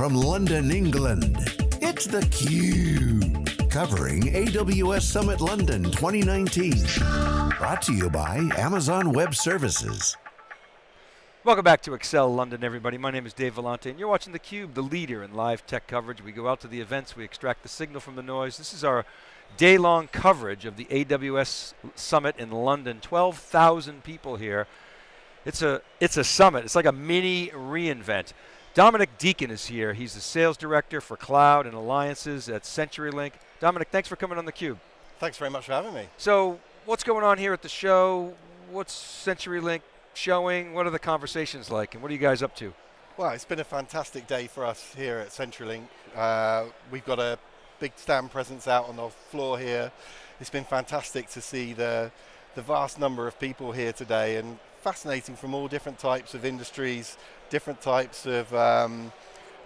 from London, England, it's theCUBE. Covering AWS Summit London 2019. Brought to you by Amazon Web Services. Welcome back to Excel London, everybody. My name is Dave Vellante, and you're watching theCUBE, the leader in live tech coverage. We go out to the events, we extract the signal from the noise. This is our day-long coverage of the AWS Summit in London. 12,000 people here. It's a, it's a summit, it's like a mini reInvent. Dominic Deacon is here. He's the sales director for cloud and alliances at CenturyLink. Dominic, thanks for coming on theCUBE. Thanks very much for having me. So, what's going on here at the show? What's CenturyLink showing? What are the conversations like, and what are you guys up to? Well, it's been a fantastic day for us here at CenturyLink. Uh, we've got a big stand presence out on the floor here. It's been fantastic to see the, the vast number of people here today and fascinating from all different types of industries, different types of um,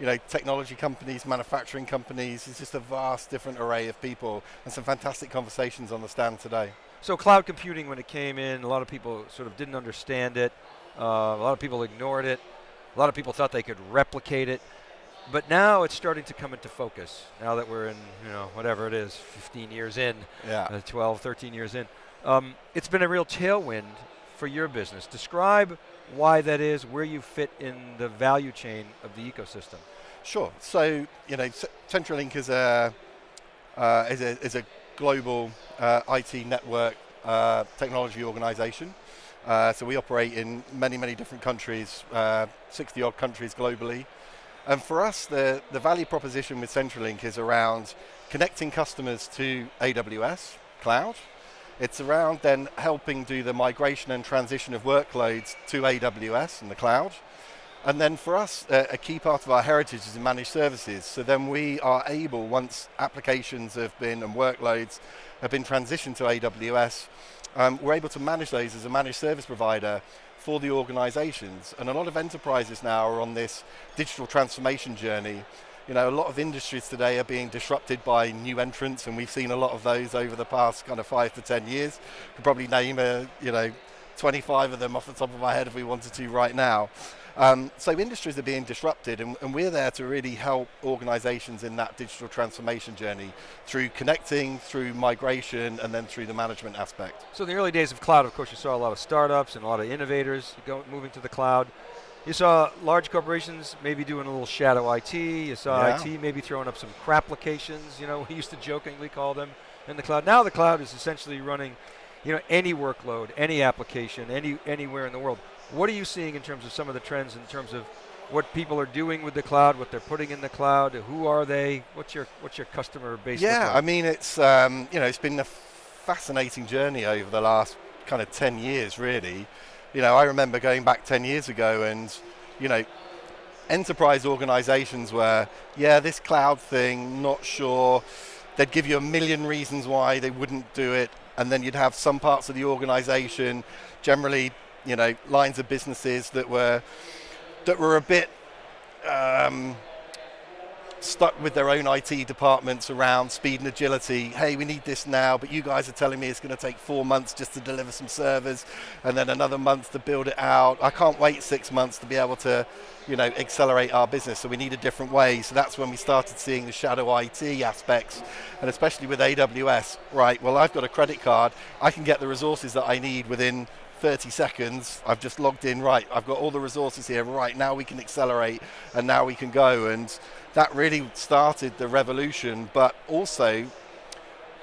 you know, technology companies, manufacturing companies. It's just a vast different array of people and some fantastic conversations on the stand today. So cloud computing, when it came in, a lot of people sort of didn't understand it. Uh, a lot of people ignored it. A lot of people thought they could replicate it. But now it's starting to come into focus. Now that we're in, you know, whatever it is, 15 years in, yeah. uh, 12, 13 years in. Um, it's been a real tailwind for your business. Describe why that is, where you fit in the value chain of the ecosystem. Sure. So, you know, CenturyLink is a, uh, is a, is a global uh, IT network uh, technology organization. Uh, so we operate in many, many different countries, uh, 60 odd countries globally. And for us, the, the value proposition with CenturyLink is around connecting customers to AWS cloud, it's around then helping do the migration and transition of workloads to AWS and the cloud. And then for us, uh, a key part of our heritage is in managed services. So then we are able, once applications have been and workloads have been transitioned to AWS, um, we're able to manage those as a managed service provider for the organizations. And a lot of enterprises now are on this digital transformation journey you know, a lot of industries today are being disrupted by new entrants, and we've seen a lot of those over the past kind of five to 10 years. Could probably name, a, you know, 25 of them off the top of my head if we wanted to right now. Um, so industries are being disrupted and, and, we're there to really help organizations in that digital transformation journey through connecting, through migration, and then through the management aspect. So in the early days of cloud, of course, you saw a lot of startups and a lot of innovators go, moving to the cloud. You saw large corporations maybe doing a little shadow IT. You saw yeah. IT maybe throwing up some crap applications, you know, we used to jokingly call them in the cloud. Now the cloud is essentially running, you know, any workload, any application, any anywhere in the world. What are you seeing in terms of some of the trends in terms of what people are doing with the cloud, what they're putting in the cloud, who are they? What's your what's your customer base? Yeah, like? I mean it's um, you know it's been a fascinating journey over the last kind of 10 years really you know, I remember going back 10 years ago and, you know, enterprise organizations were, yeah, this cloud thing, not sure. They'd give you a million reasons why they wouldn't do it, and then you'd have some parts of the organization, generally, you know, lines of businesses that were that were a bit um, stuck with their own IT departments around speed and agility. Hey, we need this now, but you guys are telling me it's going to take four months just to deliver some servers and then another month to build it out. I can't wait six months to be able to, you know, accelerate our business. So we need a different way. So that's when we started seeing the shadow IT aspects and especially with AWS. Right, well, I've got a credit card. I can get the resources that I need within 30 seconds. I've just logged in, right, I've got all the resources here, right, now we can accelerate and now we can go. And that really started the revolution, but also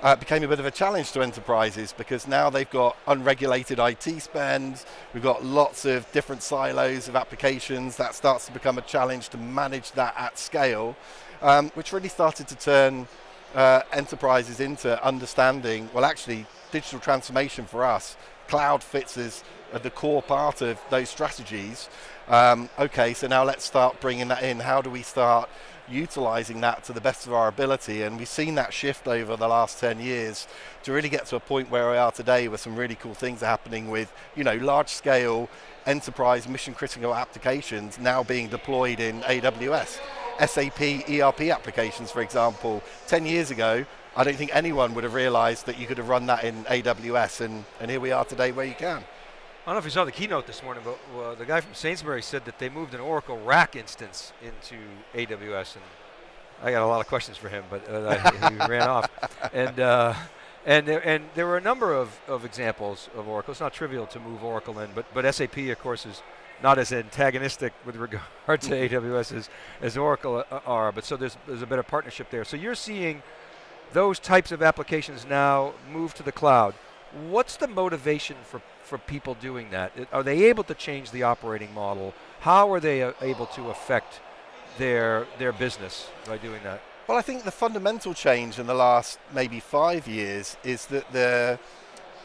uh, became a bit of a challenge to enterprises because now they've got unregulated IT spend, we've got lots of different silos of applications, that starts to become a challenge to manage that at scale, um, which really started to turn uh, enterprises into understanding, well actually digital transformation for us, cloud fits as the core part of those strategies. Um, okay, so now let's start bringing that in. How do we start utilizing that to the best of our ability. And we've seen that shift over the last 10 years to really get to a point where we are today where some really cool things are happening with, you know, large scale enterprise mission critical applications now being deployed in AWS. SAP ERP applications, for example, 10 years ago, I don't think anyone would have realized that you could have run that in AWS, and, and here we are today where you can. I don't know if you saw the keynote this morning, but uh, the guy from Sainsbury said that they moved an Oracle RAC instance into AWS, and I got a lot of questions for him, but uh, he ran off. And uh, and there, and there were a number of, of examples of Oracle. It's not trivial to move Oracle in, but but SAP, of course, is not as antagonistic with regard to AWS as, as Oracle uh, are. But so there's there's a better partnership there. So you're seeing those types of applications now move to the cloud. What's the motivation for for people doing that? Are they able to change the operating model? How are they uh, able to affect their their business by doing that? Well, I think the fundamental change in the last maybe five years is that the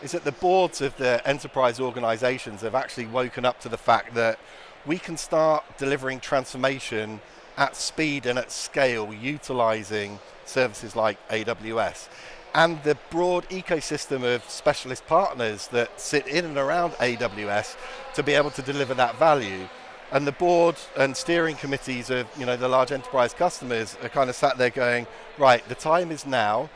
is that the boards of the enterprise organizations have actually woken up to the fact that we can start delivering transformation at speed and at scale utilizing services like AWS and the broad ecosystem of specialist partners that sit in and around AWS to be able to deliver that value. And the board and steering committees of you know the large enterprise customers are kind of sat there going, right, the time is now.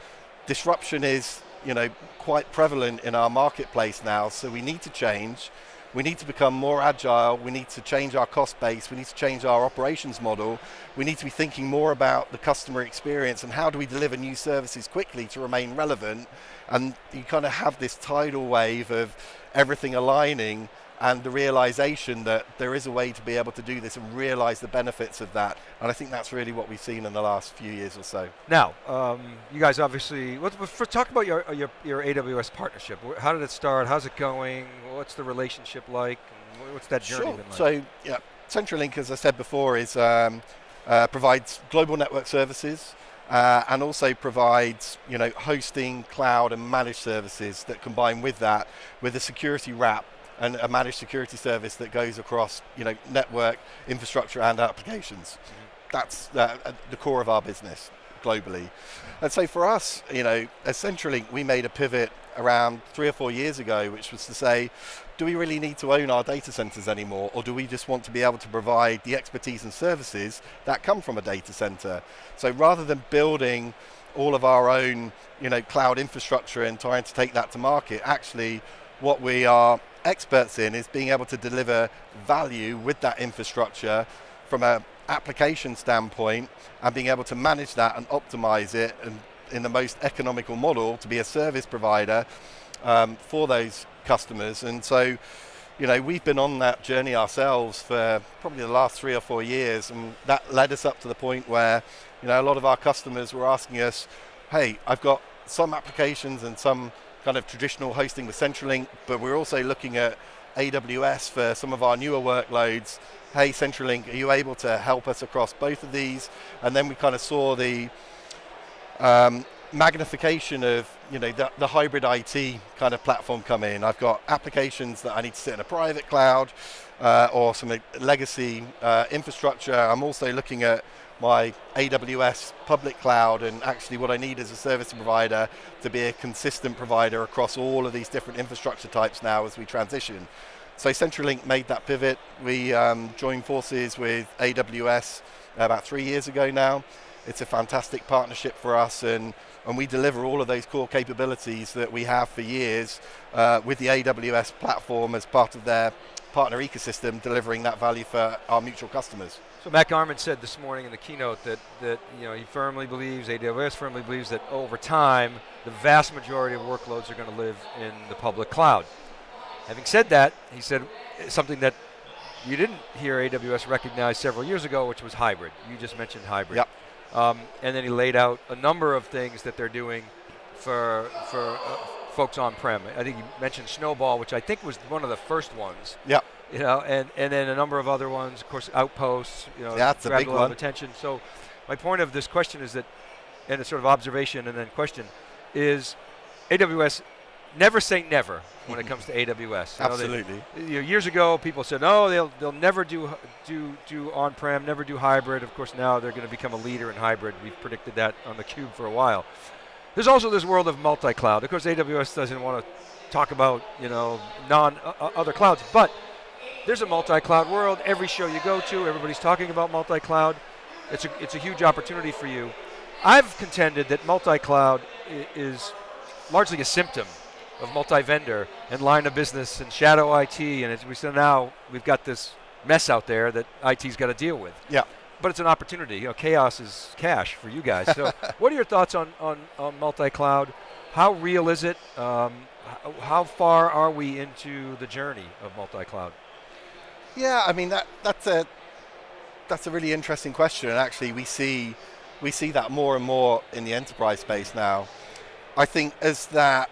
Disruption is you know quite prevalent in our marketplace now, so we need to change. We need to become more agile. We need to change our cost base. We need to change our operations model. We need to be thinking more about the customer experience and how do we deliver new services quickly to remain relevant. And you kind of have this tidal wave of everything aligning and the realization that there is a way to be able to do this and realize the benefits of that. And I think that's really what we've seen in the last few years or so. Now, um, you guys obviously, for, talk about your, your, your AWS partnership. How did it start? How's it going? What's the relationship like? What's that journey sure. been like? So, yeah, CenturyLink, as I said before, is um, uh, provides global network services. Uh, and also provides you know hosting, cloud, and managed services that combine with that with a security wrap and a managed security service that goes across you know network infrastructure and applications. Mm-hmm. That's uh, the core of our business globally. And so for us, you know, at CenturyLink, we made a pivot around three or four years ago, which was to say, do we really need to own our data centers anymore, or do we just want to be able to provide the expertise and services that come from a data center? So rather than building all of our own, you know, cloud infrastructure and trying to take that to market, actually, what we are experts in is being able to deliver value with that infrastructure from an application standpoint and being able to manage that and optimize it and in the most economical model to be a service provider um, for those customers. And so, you know, we've been on that journey ourselves for probably the last three or four years, and that led us up to the point where, you know, a lot of our customers were asking us, hey, I've got some applications and some kind of traditional hosting with CenturyLink, but we're also looking at AWS for some of our newer workloads. Hey, CenturyLink, are you able to help us across both of these? And then we kind of saw the um, magnification of you know the, the, hybrid IT kind of platform come in. I've got applications that I need to sit in a private cloud uh, or some legacy uh, infrastructure. I'm also looking at my AWS public cloud and actually what I need as a service provider to be a consistent provider across all of these different infrastructure types now as we transition. So CenturyLink made that pivot. We um, joined forces with AWS about three years ago now. It's a fantastic partnership for us and, and we deliver all of those core capabilities that we have for years uh, with the AWS platform as part of their partner ecosystem, delivering that value for our mutual customers. So Matt Garman said this morning in the keynote that, that you know, he firmly believes, AWS firmly believes that over time, the vast majority of workloads are going to live in the public cloud. Having said that, he said something that you didn't hear AWS recognize several years ago, which was hybrid. You just mentioned hybrid. Yep. Um, and then he laid out a number of things that they're doing for, for uh, folks on-prem. I think he mentioned Snowball, which I think was one of the first ones. Yep you know, and, and then a number of other ones, of course, outposts, you know, that's a big a lot one. of attention. So my point of this question is that, and a sort of observation and then question, is AWS never say never when it comes to AWS. You Absolutely. Know, they, you know, years ago, people said, "No, they'll they'll never do do do on-prem, never do hybrid." Of course, now they're going to become a leader in hybrid. We've predicted that on the cube for a while. There's also this world of multi-cloud. Of course, AWS doesn't want to talk about you know non uh, other clouds, but there's a multi-cloud world. Every show you go to, everybody's talking about multi-cloud. It's a, it's a huge opportunity for you. I've contended that multi-cloud is largely a symptom of multi-vendor and line of business and shadow IT, and as we said now, we've got this mess out there that IT's got to deal with. Yeah. But it's an opportunity. You know, chaos is cash for you guys. So, what are your thoughts on, on, on multi-cloud? How real is it? Um, how far are we into the journey of multi-cloud? Yeah, I mean that that's a that's a really interesting question, and actually we see we see that more and more in the enterprise space now. I think as that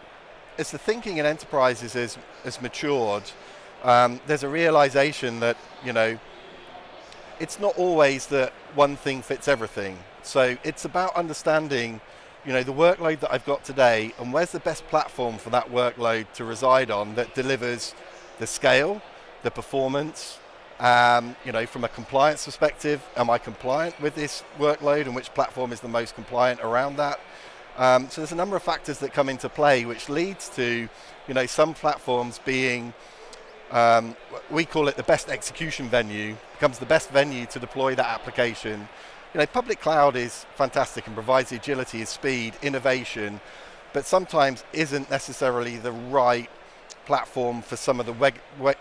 as the thinking in enterprises has has matured, um, there's a realization that you know it's not always that one thing fits everything. So it's about understanding, you know, the workload that I've got today and where's the best platform for that workload to reside on that delivers the scale, the performance, um, you know, from a compliance perspective, am I compliant with this workload and which platform is the most compliant around that? Um, so there's a number of factors that come into play which leads to, you know, some platforms being um, we call it the best execution venue, becomes the best venue to deploy that application. You know, public cloud is fantastic and provides agility, speed, innovation, but sometimes isn't necessarily the right platform for some of the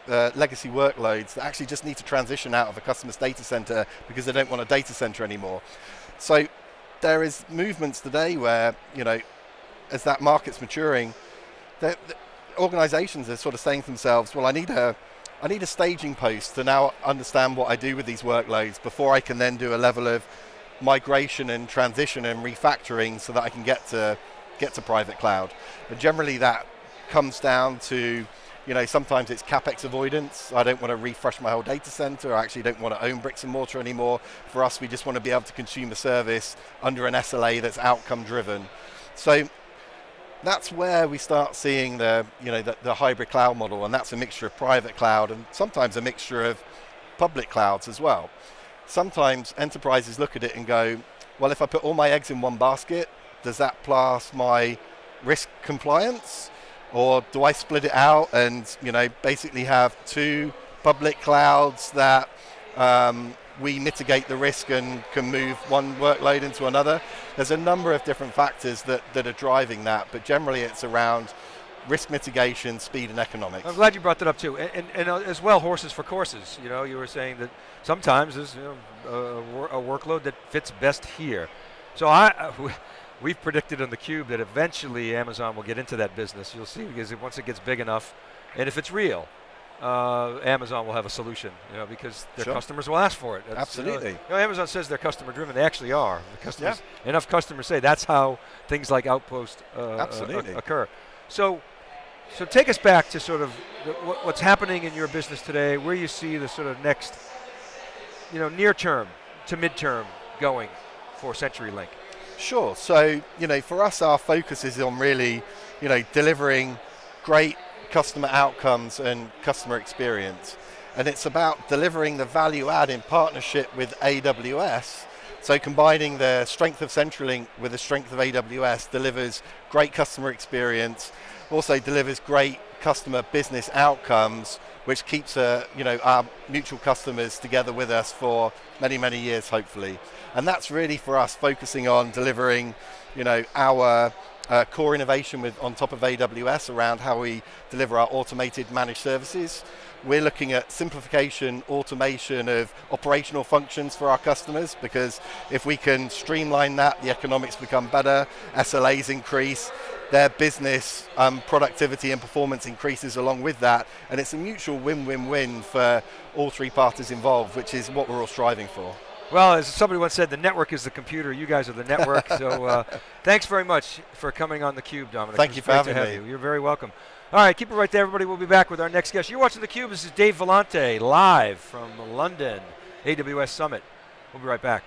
uh, legacy workloads that actually just need to transition out of a customer's data center because they don't want a data center anymore. So there is movements today where, you know, as that market's maturing, organizations are sort of saying to themselves, well, I need a, I need a staging post to now understand what I do with these workloads before I can then do a level of migration and transition and refactoring so that I can get to get to private cloud. But generally that comes down to, you know, sometimes it's capex avoidance. I don't want to refresh my whole data center. I actually don't want to own bricks and mortar anymore. For us, we just want to be able to consume the service under an SLA that's outcome driven. So that's where we start seeing the, you know, the, the, hybrid cloud model, and that's a mixture of private cloud and sometimes a mixture of public clouds as well. Sometimes enterprises look at it and go, well, if I put all my eggs in one basket, does that pass my risk compliance? Or do I split it out and, you know, basically have two public clouds that um, we mitigate the risk and can move one workload into another. There's a number of different factors that, that are driving that, but generally it's around risk mitigation, speed, and economics. I'm glad you brought that up too, and, and, and uh, as well, horses for courses. You know, you were saying that sometimes there's you know, a, a, workload that fits best here. So I, uh, we've predicted on the cube that eventually Amazon will get into that business. You'll see because once it gets big enough, and if it's real, uh, Amazon will have a solution, you know, because their sure. customers will ask for it. That's, Absolutely. You know, Amazon says they're customer driven. They actually are. The customers, yeah. Enough customers say that's how things like Outpost uh, Absolutely. Uh, occur. So, so take us back to sort of the, what, what's happening in your business today. Where you see the sort of next, you know, near term to midterm going for CenturyLink. Sure. So, you know, for us, our focus is on really, you know, delivering great customer outcomes and customer experience. And it's about delivering the value add in partnership with AWS. So combining the strength of CenturyLink with the strength of AWS delivers great customer experience, also delivers great customer business outcomes, which keeps uh, you know, our mutual customers together with us for many, many years, hopefully. And that's really for us focusing on delivering you know, our uh, core innovation with on top of AWS around how we deliver our automated managed services. We're looking at simplification, automation of operational functions for our customers because if we can streamline that, the economics become better, SLAs increase, their business um, productivity and performance increases along with that, and it's a mutual win-win-win for all three parties involved, which is what we're all striving for. Well, as somebody once said, the network is the computer. You guys are the network. so uh, thanks very much for coming on theCUBE, Dominic. Thank you for having have me. You. You're very welcome. All right, keep it right there, everybody. We'll be back with our next guest. You're watching theCUBE. This is Dave Vellante, live from London, AWS Summit. We'll be right back.